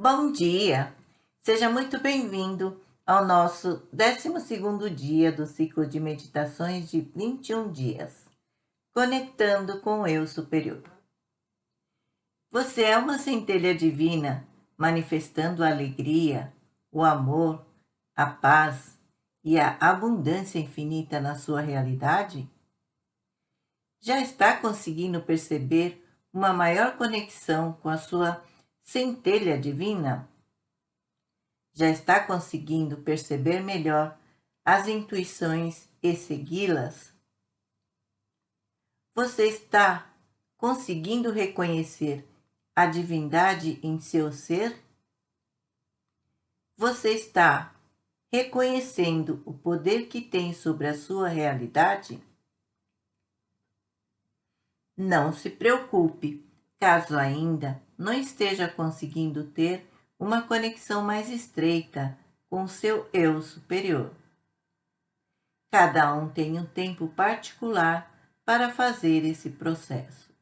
Bom dia! Seja muito bem-vindo ao nosso 12º dia do ciclo de meditações de 21 dias, conectando com o Eu Superior. Você é uma centelha divina, manifestando a alegria, o amor, a paz e a abundância infinita na sua realidade? Já está conseguindo perceber uma maior conexão com a sua centelha divina? Já está conseguindo perceber melhor as intuições e segui-las? Você está conseguindo reconhecer a divindade em seu ser? Você está reconhecendo o poder que tem sobre a sua realidade? Não se preocupe, caso ainda não esteja conseguindo ter uma conexão mais estreita com seu eu superior. Cada um tem um tempo particular para fazer esse processo.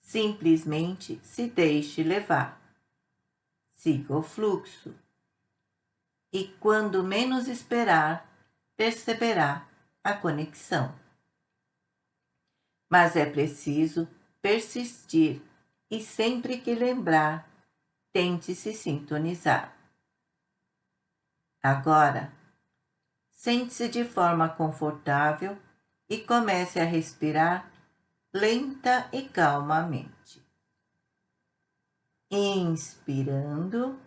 Simplesmente se deixe levar. Siga o fluxo. E quando menos esperar, perceberá a conexão. Mas é preciso persistir e sempre que lembrar, tente se sintonizar. Agora, sente-se de forma confortável e comece a respirar lenta e calmamente. Inspirando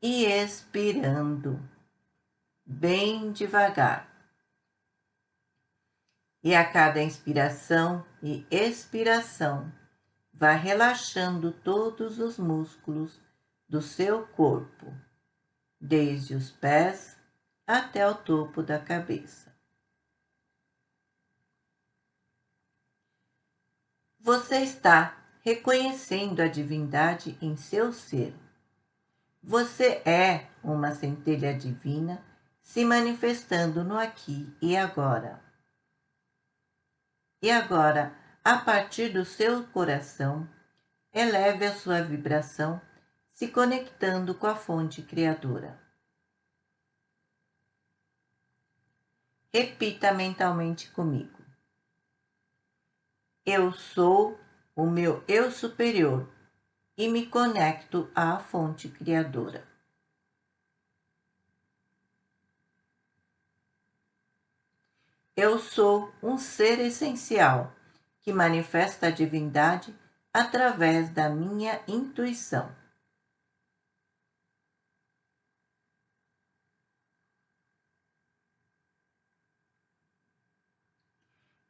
e expirando, bem devagar. E a cada inspiração e expiração, vá relaxando todos os músculos do seu corpo, desde os pés até o topo da cabeça. Você está reconhecendo a divindade em seu ser. Você é uma centelha divina se manifestando no aqui e agora. E agora, a partir do seu coração, eleve a sua vibração, se conectando com a fonte criadora. Repita mentalmente comigo. Eu sou o meu eu superior e me conecto à fonte criadora. Eu sou um ser essencial que manifesta a divindade através da minha intuição.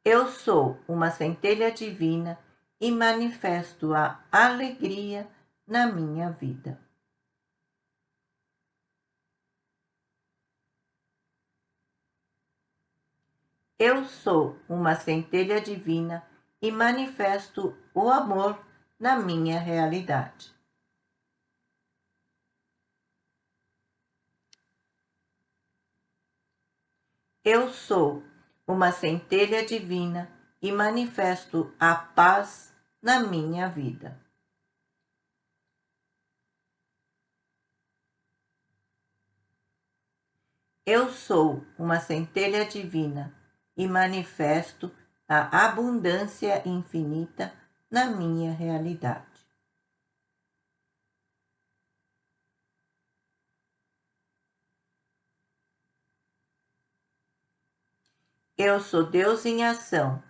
Eu sou uma centelha divina e manifesto a alegria na minha vida. Eu sou uma centelha divina e manifesto o amor na minha realidade. Eu sou uma centelha divina e manifesto a paz na minha vida. Eu sou uma centelha divina e manifesto a abundância infinita na minha realidade. Eu sou Deus em ação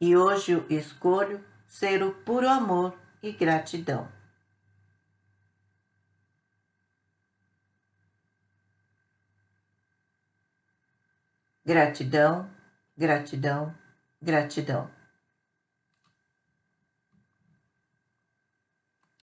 e hoje escolho ser o puro amor e gratidão. Gratidão, gratidão, Gratidão.